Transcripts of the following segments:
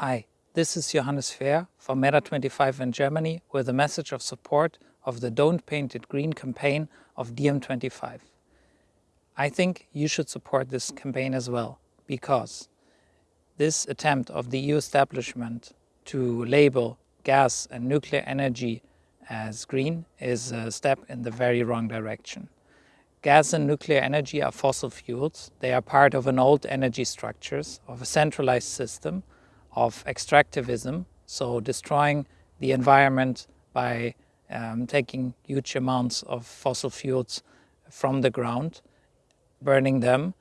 Hi, this is Johannes Fehr from MERA25 in Germany with a message of support of the Don't Paint It Green campaign of DiEM25. I think you should support this campaign as well because this attempt of the EU establishment to label gas and nuclear energy as green is a step in the very wrong direction. Gas and nuclear energy are fossil fuels. They are part of an old energy structures, of a centralized system, of extractivism, so destroying the environment by um, taking huge amounts of fossil fuels from the ground, burning them,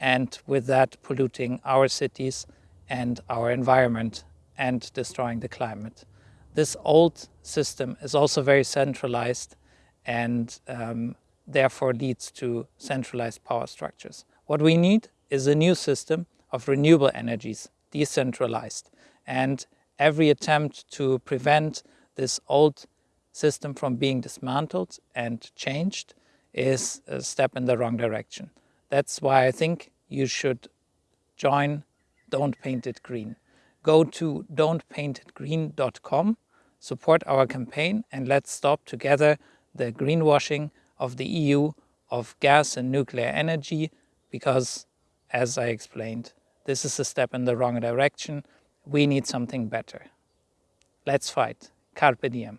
and with that polluting our cities and our environment and destroying the climate. This old system is also very centralized and um, therefore leads to centralized power structures. What we need is a new system of renewable energies, decentralized. And every attempt to prevent this old system from being dismantled and changed is a step in the wrong direction. That's why I think you should join Don't Paint It Green. Go to don'tpaintitgreen.com, support our campaign and let's stop together the greenwashing of the EU of gas and nuclear energy because, as I explained, this is a step in the wrong direction. We need something better. Let's fight. Carpe diem.